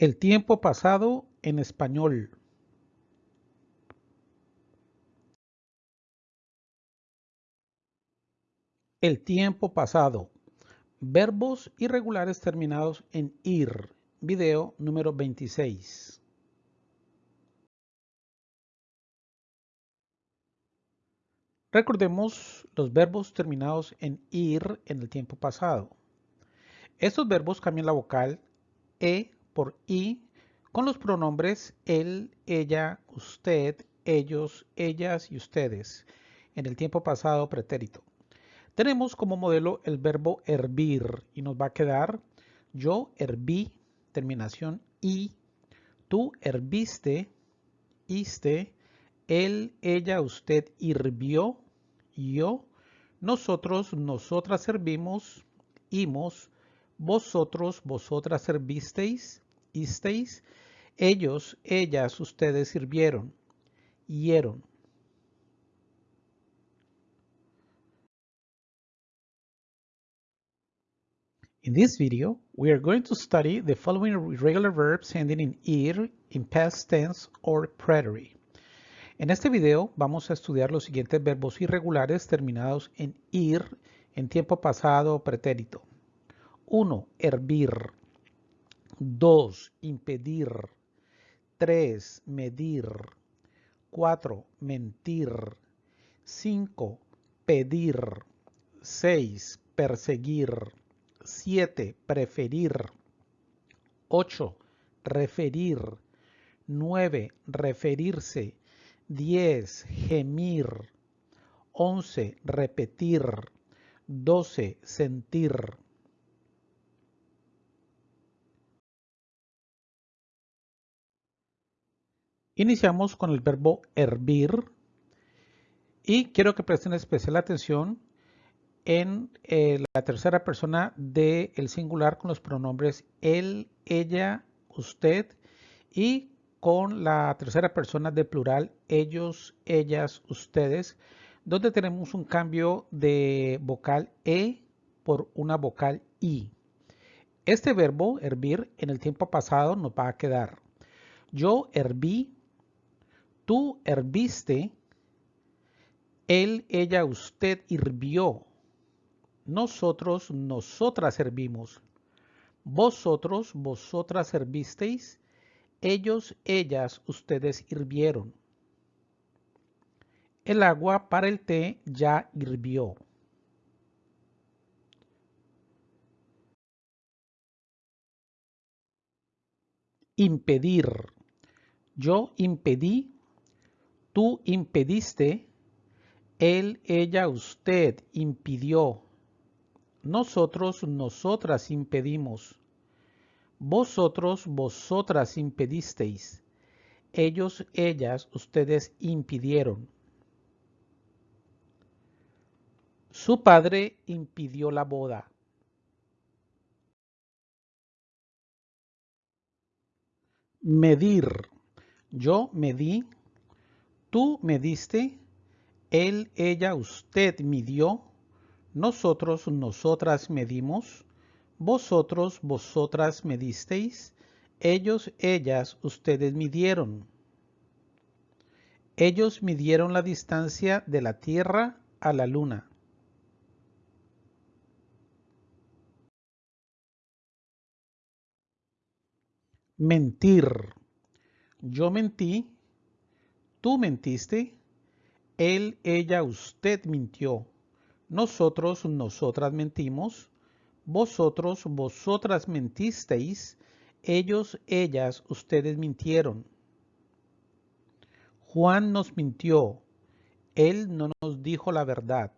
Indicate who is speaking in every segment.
Speaker 1: El tiempo pasado en español. El tiempo pasado. Verbos irregulares terminados en ir. Video número 26. Recordemos los verbos terminados en ir en el tiempo pasado. Estos verbos cambian la vocal e por i con los pronombres él, ella, usted, ellos, ellas y ustedes en el tiempo pasado pretérito. Tenemos como modelo el verbo hervir y nos va a quedar yo herví, terminación i, tú herviste, iste, él, ella, usted hirvió, yo, nosotros, nosotras servimos, imos, vosotros, vosotras servisteis, isteis, ellos, ellas, ustedes sirvieron, hieron. In this video, we are going to study the following regular verbs ending in ir in past tense or preterite. En este video vamos a estudiar los siguientes verbos irregulares terminados en ir en tiempo pasado o pretérito. 1. Hervir. 2. Impedir. 3. Medir. 4. Mentir. 5. Pedir. 6. Perseguir. 7. Preferir. 8. Referir. 9. Referirse. 10. Gemir. 11. Repetir. 12. Sentir. Iniciamos con el verbo hervir y quiero que presten especial atención en eh, la tercera persona del singular con los pronombres él, ella, usted y con la tercera persona del plural ellos, ellas, ustedes, donde tenemos un cambio de vocal e por una vocal i. Este verbo hervir en el tiempo pasado nos va a quedar yo herví, tú herviste, él, ella, usted hirvió nosotros, nosotras servimos. Vosotros, vosotras servisteis. Ellos, ellas, ustedes hirvieron. El agua para el té ya hirvió. Impedir. Yo impedí, tú impediste, él, ella, usted impidió nosotros, nosotras impedimos. Vosotros, vosotras impedisteis. Ellos, ellas, ustedes impidieron. Su padre impidió la boda. Medir. Yo medí. Tú mediste. Él, ella, usted midió nosotros, nosotras medimos, vosotros, vosotras medisteis, ellos, ellas, ustedes midieron. Ellos midieron la distancia de la Tierra a la Luna. Mentir. Yo mentí, tú mentiste, él, ella, usted mintió. Nosotros, nosotras mentimos. Vosotros, vosotras mentisteis. Ellos, ellas, ustedes mintieron. Juan nos mintió. Él no nos dijo la verdad.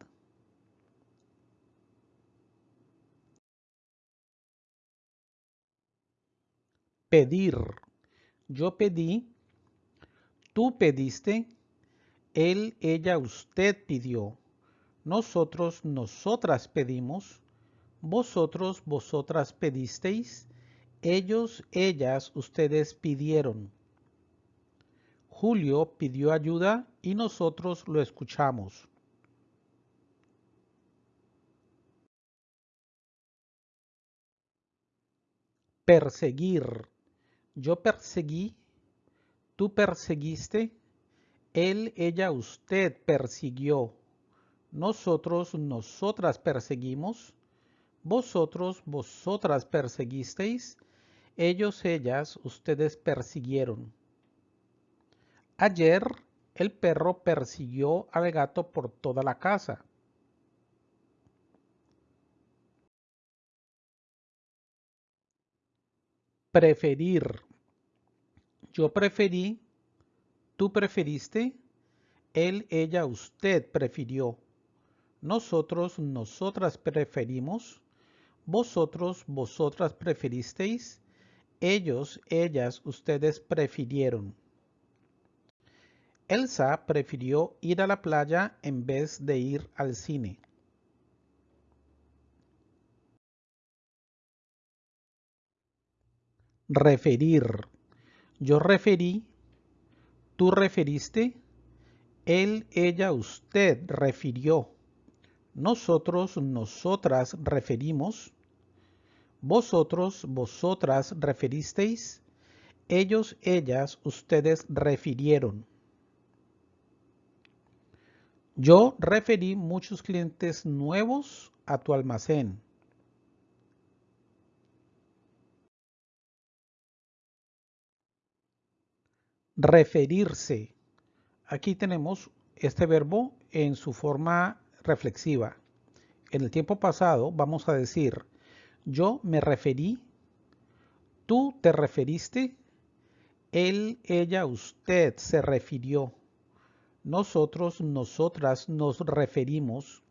Speaker 1: Pedir. Yo pedí. Tú pediste. Él, ella, usted pidió. Nosotros, nosotras pedimos, vosotros, vosotras pedisteis, ellos, ellas, ustedes pidieron. Julio pidió ayuda y nosotros lo escuchamos. Perseguir. yo perseguí, tú perseguiste, él, ella, usted persiguió, nosotros, nosotras perseguimos, vosotros, vosotras perseguisteis, ellos, ellas, ustedes persiguieron. Ayer el perro persiguió al gato por toda la casa. Preferir. Yo preferí, tú preferiste, él, ella, usted prefirió. Nosotros, nosotras preferimos. Vosotros, vosotras preferisteis. Ellos, ellas, ustedes prefirieron. Elsa prefirió ir a la playa en vez de ir al cine. Referir. Yo referí, tú referiste, él, ella, usted refirió. Nosotros, nosotras referimos. Vosotros, vosotras referisteis. Ellos, ellas, ustedes refirieron. Yo referí muchos clientes nuevos a tu almacén. Referirse. Aquí tenemos este verbo en su forma reflexiva. En el tiempo pasado vamos a decir, yo me referí, tú te referiste, él, ella, usted se refirió, nosotros, nosotras nos referimos,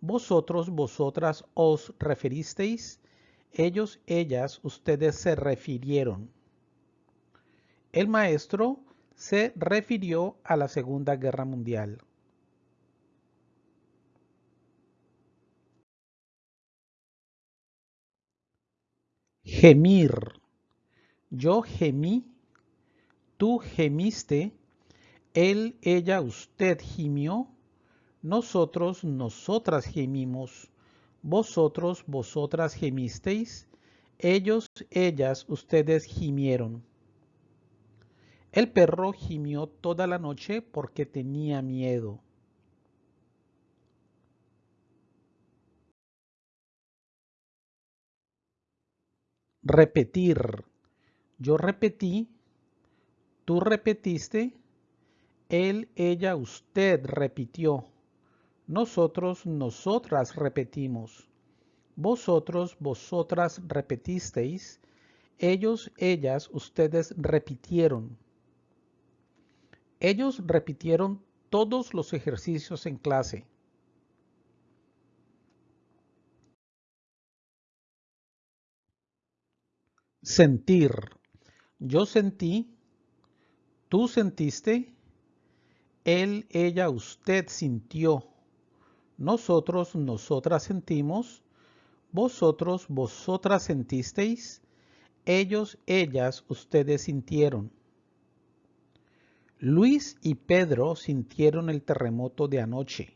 Speaker 1: vosotros, vosotras os referisteis, ellos, ellas, ustedes se refirieron. El maestro se refirió a la Segunda Guerra Mundial. Gemir. Yo gemí, tú gemiste, él, ella, usted gimió, nosotros, nosotras gemimos, vosotros, vosotras gemisteis, ellos, ellas, ustedes gimieron. El perro gimió toda la noche porque tenía miedo. Repetir. Yo repetí, tú repetiste, él, ella, usted repitió. Nosotros, nosotras repetimos. Vosotros, vosotras repetisteis. Ellos, ellas, ustedes repitieron. Ellos repitieron todos los ejercicios en clase. Sentir. Yo sentí, tú sentiste, él, ella, usted sintió, nosotros, nosotras sentimos, vosotros, vosotras sentisteis, ellos, ellas, ustedes sintieron. Luis y Pedro sintieron el terremoto de anoche.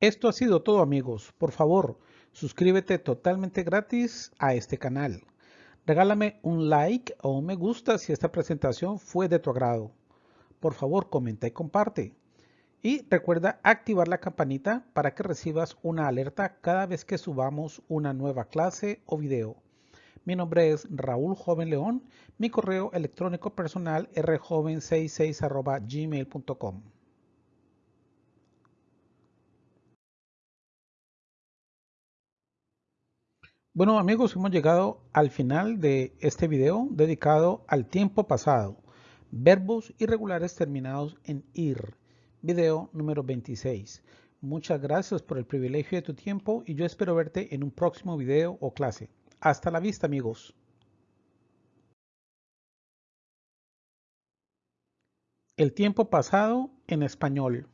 Speaker 1: Esto ha sido todo amigos. Por favor, suscríbete totalmente gratis a este canal. Regálame un like o un me gusta si esta presentación fue de tu agrado. Por favor, comenta y comparte. Y recuerda activar la campanita para que recibas una alerta cada vez que subamos una nueva clase o video. Mi nombre es Raúl Joven León. Mi correo electrónico personal rjoven66 gmail.com. Bueno amigos, hemos llegado al final de este video dedicado al tiempo pasado, verbos irregulares terminados en IR, video número 26. Muchas gracias por el privilegio de tu tiempo y yo espero verte en un próximo video o clase. Hasta la vista amigos. El tiempo pasado en español.